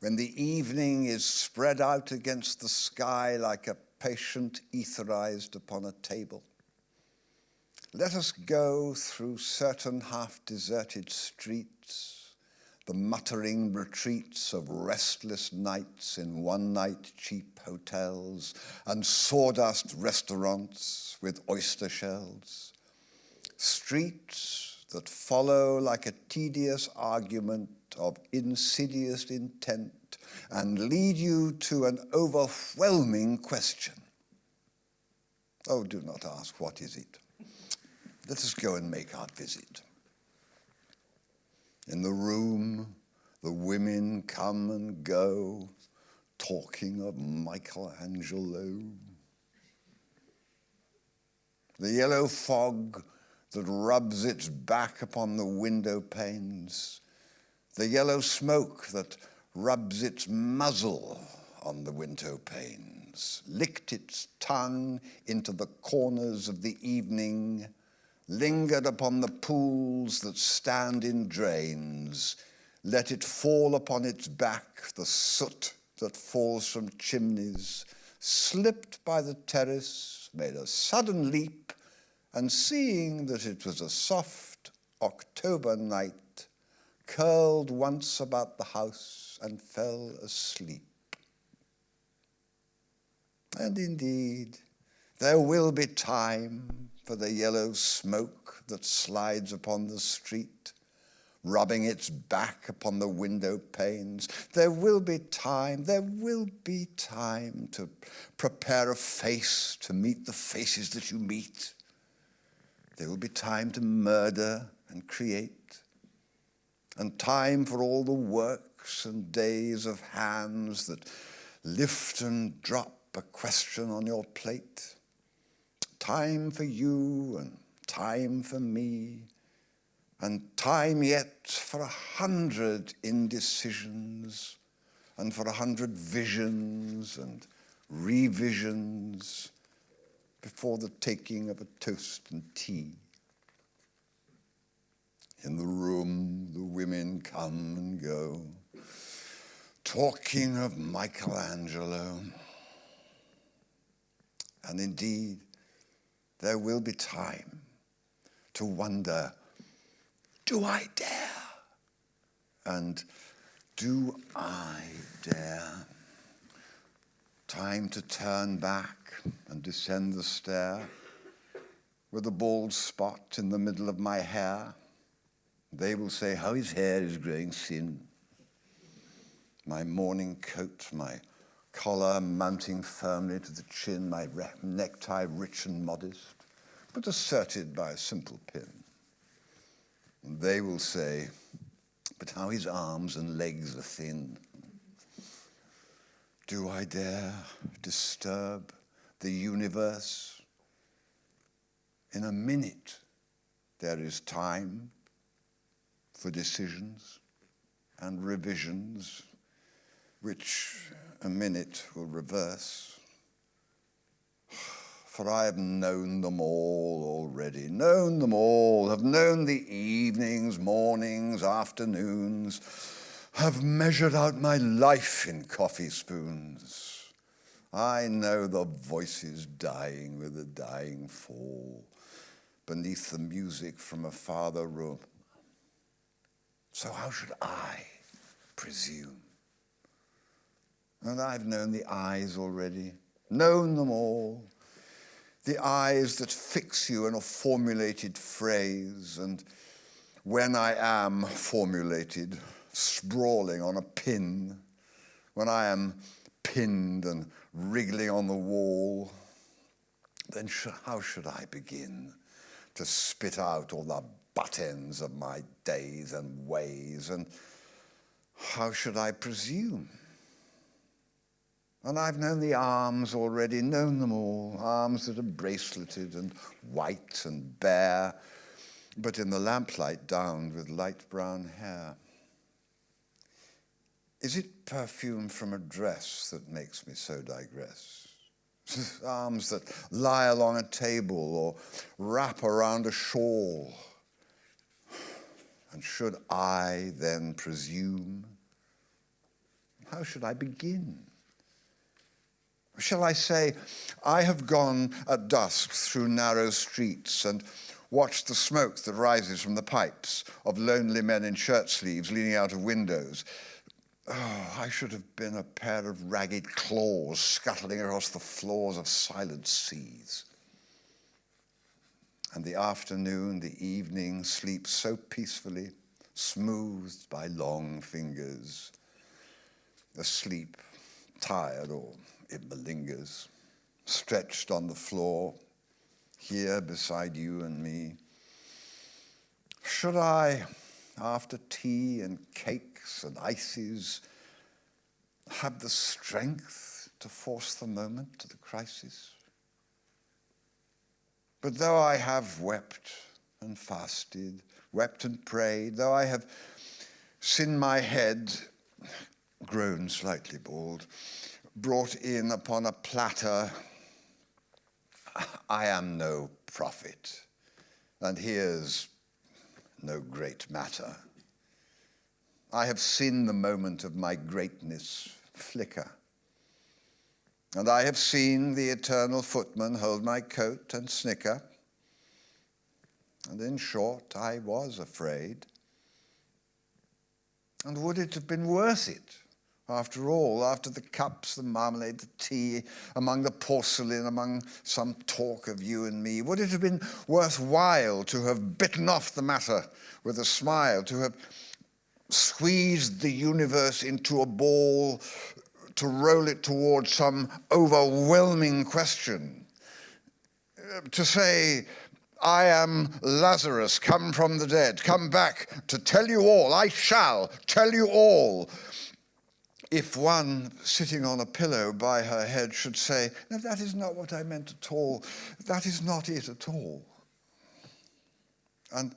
Speaker 4: when the evening is spread out against the sky like a patient etherized upon a table. Let us go through certain half-deserted streets, the muttering retreats of restless nights in one-night cheap hotels and sawdust restaurants with oyster shells. Streets that follow like a tedious argument of insidious intent and lead you to an overwhelming question. Oh, do not ask, what is it? Let us go and make our visit. In the room, the women come and go, talking of Michelangelo. The yellow fog that rubs its back upon the window panes, the yellow smoke that rubs its muzzle on the window panes, licked its tongue into the corners of the evening, lingered upon the pools that stand in drains, let it fall upon its back, the soot that falls from chimneys, slipped by the terrace, made a sudden leap, and seeing that it was a soft October night, curled once about the house and fell asleep. And indeed, there will be time for the yellow smoke that slides upon the street, rubbing its back upon the window panes. There will be time, there will be time to prepare a face to meet the faces that you meet there will be time to murder and create, and time for all the works and days of hands that lift and drop a question on your plate. Time for you and time for me, and time yet for a hundred indecisions, and for a hundred visions and revisions before the taking of a toast and tea. In the room, the women come and go, talking of Michelangelo. And indeed, there will be time to wonder, do I dare? And do I dare? Time to turn back and descend the stair with a bald spot in the middle of my hair. They will say how his hair is growing thin. My morning coat, my collar mounting firmly to the chin, my necktie rich and modest, but asserted by a simple pin. And they will say, but how his arms and legs are thin. Do I dare disturb the universe? In a minute, there is time for decisions and revisions, which a minute will reverse. For I have known them all already, known them all, have known the evenings, mornings, afternoons, have measured out my life in coffee spoons. I know the voices dying with a dying fall beneath the music from a farther room. So how should I presume? And I've known the eyes already, known them all. The eyes that fix you in a formulated phrase, and when I am formulated, sprawling on a pin, when I am pinned and wriggling on the wall, then sh- how should I begin to spit out all the butt ends of my days and ways, and how should I presume? And I've known the arms already, known them all, arms that are braceleted and white and bare, but in the lamplight downed with light brown hair. Is it perfume from a dress that makes me so digress? arms that lie along a table or wrap around a shawl. And should I then presume? How should I begin? Shall I say, I have gone at dusk through narrow streets and watched the smoke that rises from the pipes of lonely men in shirt sleeves leaning out of windows. Oh, I should have been a pair of ragged claws scuttling across the floors of silent seas. And the afternoon, the evening sleeps so peacefully, smoothed by long fingers. Asleep, tired or it malingers, stretched on the floor, here beside you and me. Should I, after tea and and ices, have the strength to force the moment to the crisis? But though I have wept and fasted, wept and prayed, though I have sinned my head, grown slightly bald, brought in upon a platter. I am no prophet, and here's no great matter. I have seen the moment of my greatness flicker, and I have seen the eternal footman hold my coat and snicker. And in short, I was afraid. And would it have been worth it? After all, after the cups, the marmalade, the tea, among the porcelain, among some talk of you and me, would it have been worthwhile to have bitten off the matter with a smile, to have squeezed the universe into a ball, to roll it towards some overwhelming question? Uh, to say, I am Lazarus, come from the dead, come back to tell you all, I shall tell you all if one sitting on a pillow by her head should say, No, that is not what I meant at all. That is not it at all. And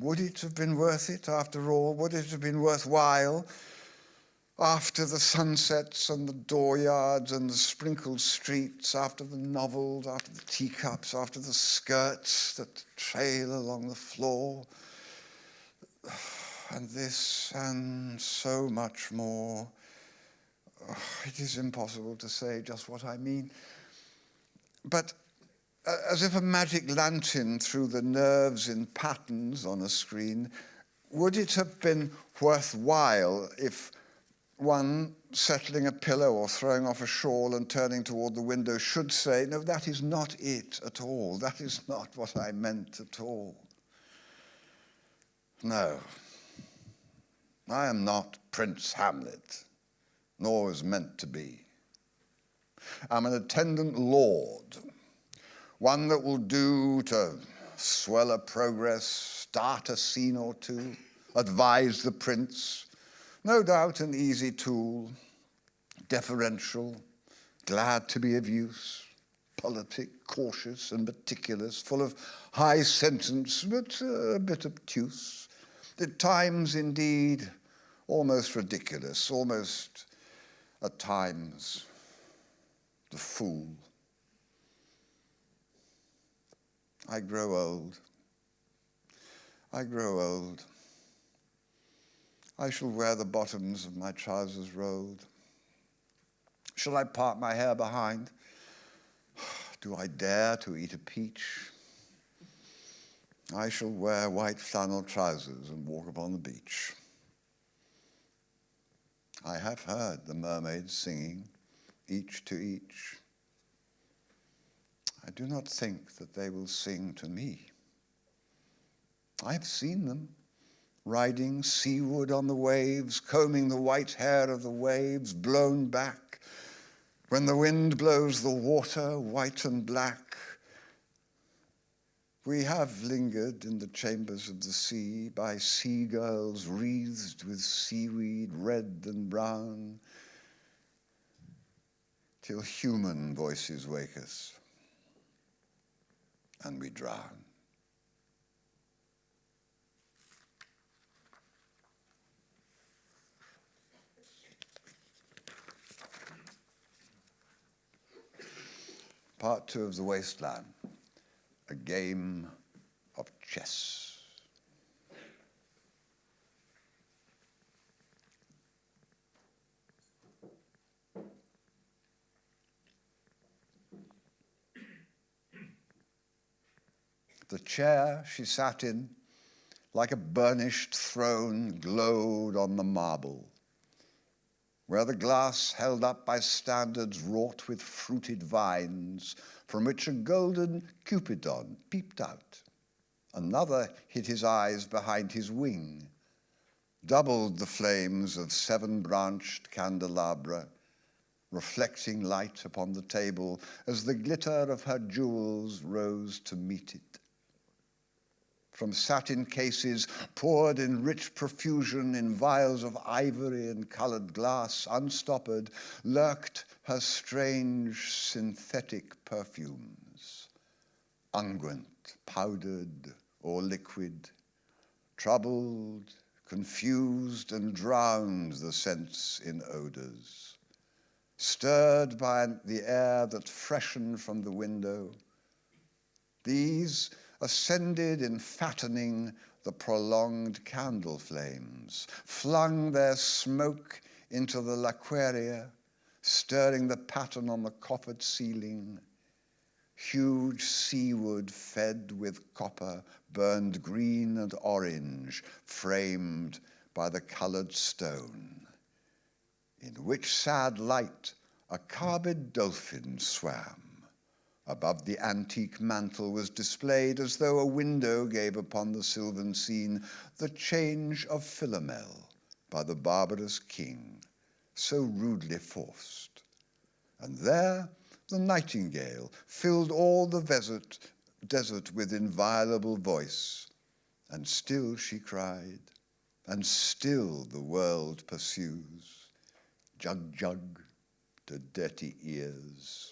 Speaker 4: would it have been worth it after all? Would it have been worthwhile after the sunsets and the dooryards and the sprinkled streets, after the novels, after the teacups, after the skirts that trail along the floor? And this and so much more it is impossible to say just what I mean. But as if a magic lantern through the nerves in patterns on a screen, would it have been worthwhile if one settling a pillow or throwing off a shawl and turning toward the window should say, No, that is not it at all. That is not what I meant at all. No, I am not Prince Hamlet nor was meant to be. I'm an attendant lord, one that will do to swell a progress, start a scene or two, advise the prince, no doubt an easy tool, deferential, glad to be of use, politic, cautious and meticulous, full of high sentence, but a bit obtuse. At times, indeed, almost ridiculous, almost at times the fool. I grow old. I grow old. I shall wear the bottoms of my trousers rolled. Shall I part my hair behind? Do I dare to eat a peach? I shall wear white flannel trousers and walk upon the beach. I have heard the mermaids singing, each to each. I do not think that they will sing to me. I have seen them riding seaward on the waves, combing the white hair of the waves blown back. When the wind blows the water white and black, we have lingered in the chambers of the sea by seagulls wreathed with seaweed red and brown, till human voices wake us and we drown. Part two of The Wasteland, a game of chess. The chair she sat in, like a burnished throne, glowed on the marble, where the glass held up by standards wrought with fruited vines, from which a golden Cupidon peeped out. Another hid his eyes behind his wing, doubled the flames of seven branched candelabra, reflecting light upon the table as the glitter of her jewels rose to meet it from satin cases poured in rich profusion in vials of ivory and colored glass, unstoppered, lurked her strange synthetic perfumes, unguent, powdered, or liquid, troubled, confused, and drowned the sense in odors, stirred by the air that freshened from the window. These ascended in fattening the prolonged candle flames, flung their smoke into the laquearia, stirring the pattern on the coppered ceiling. Huge seawood fed with copper burned green and orange, framed by the colored stone, in which sad light a carbid dolphin swam. Above the antique mantel was displayed, as though a window gave upon the sylvan scene, the change of Philomel by the barbarous king, so rudely forced. And there the nightingale filled all the desert, desert with inviolable voice, and still she cried, and still the world pursues, jug jug to dirty ears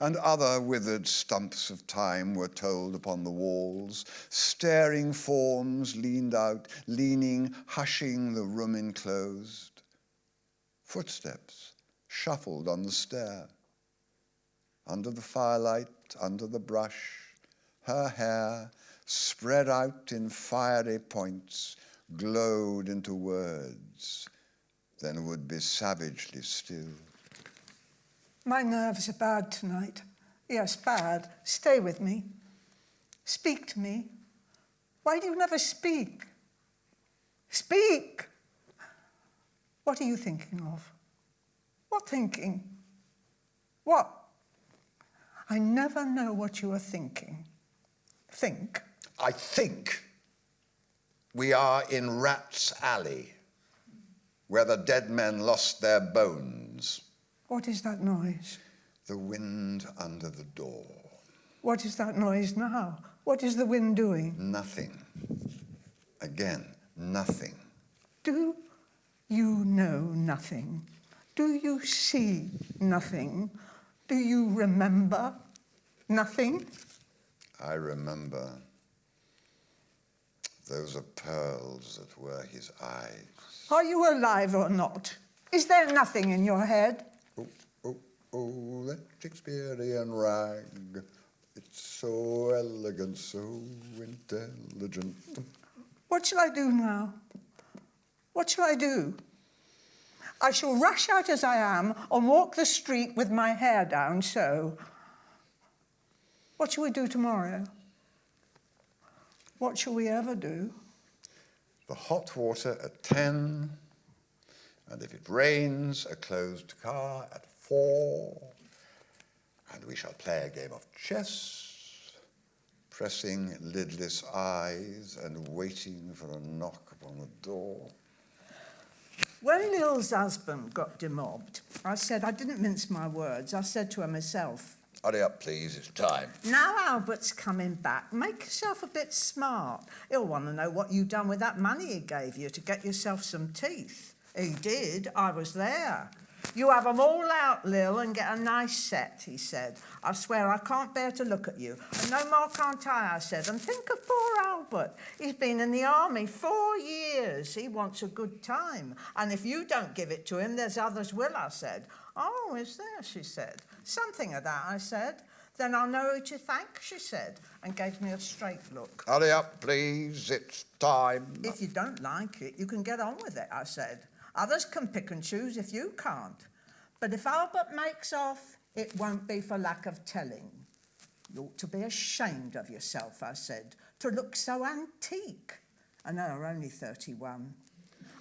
Speaker 4: and other withered stumps of time were told upon the walls. Staring forms leaned out, leaning, hushing the room enclosed. Footsteps shuffled on the stair. Under the firelight, under the brush, her hair, spread out in fiery points, glowed into words, then would be savagely still.
Speaker 6: My nerves are bad tonight. Yes, bad. Stay with me. Speak to me. Why do you never speak? Speak! What are you thinking of? What thinking? What? I never know what you are thinking. Think.
Speaker 4: I think we are in Rat's Alley, where the dead men lost their bones.
Speaker 6: What is that noise?
Speaker 4: The wind under the door.
Speaker 6: What is that noise now? What is the wind doing?
Speaker 4: Nothing. Again, nothing.
Speaker 6: Do you know nothing? Do you see nothing? Do you remember nothing?
Speaker 4: I remember those are pearls that were his eyes.
Speaker 6: Are you alive or not? Is there nothing in your head?
Speaker 4: Oh, that Shakespearean rag. It's so elegant, so intelligent.
Speaker 6: What shall I do now? What shall I do? I shall rush out as I am and walk the street with my hair down so. What shall we do tomorrow? What shall we ever do?
Speaker 4: The hot water at 10, and if it rains, a closed car at 4, and we shall play a game of chess, pressing lidless eyes and waiting for a knock upon the door.
Speaker 6: When Lil's husband got demobbed, I said, I didn't mince my words, I said to her myself,
Speaker 4: Hurry up, please, it's time.
Speaker 6: Now Albert's coming back, make yourself a bit smart. He'll want to know what you've done with that money he gave you to get yourself some teeth. He did, I was there. You have 'em all out, Lil, and get a nice set, he said. I swear I can't bear to look at you. And no more can't I, I said. And think of poor Albert. He's been in the army four years. He wants a good time. And if you don't give it to him, there's others will, I said. Oh, is there, she said. Something of that, I said. Then I'll know who to thank, she said, and gave me a straight look.
Speaker 4: Hurry up, please, it's time.
Speaker 6: If you don't like it, you can get on with it, I said. Others can pick and choose if you can't. But if Albert makes off, it won't be for lack of telling. You ought to be ashamed of yourself, I said, to look so antique. And know her only 31.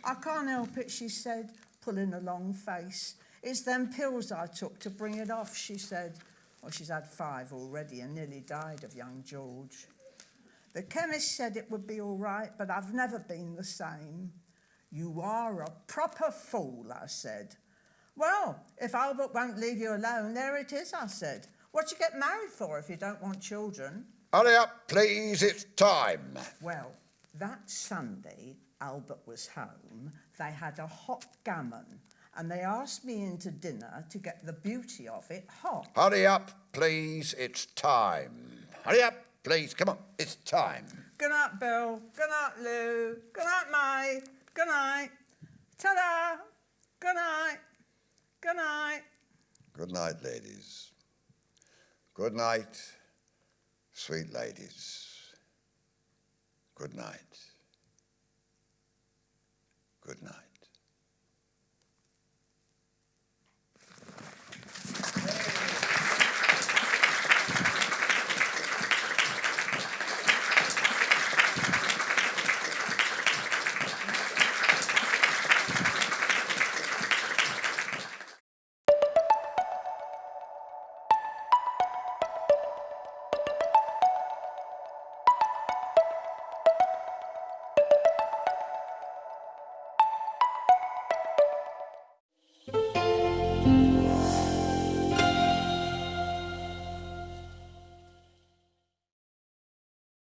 Speaker 6: I can't help it, she said, pulling a long face. It's them pills I took to bring it off, she said. Well, she's had five already and nearly died of young George. The chemist said it would be all right, but I've never been the same. You are a proper fool, I said. Well, if Albert won't leave you alone, there it is, I said. What you get married for if you don't want children?
Speaker 4: Hurry up, please, it's time.
Speaker 6: Well, that Sunday, Albert was home. They had a hot gammon, and they asked me into dinner to get the beauty of it hot.
Speaker 4: Hurry up, please, it's time. Hurry up, please, come on, it's time.
Speaker 6: Good night, Bill. Good night, Lou. Good night, May. Good night. Ta-da. Good night. Good night.
Speaker 4: Good night, ladies. Good night, sweet ladies. Good night. Good night.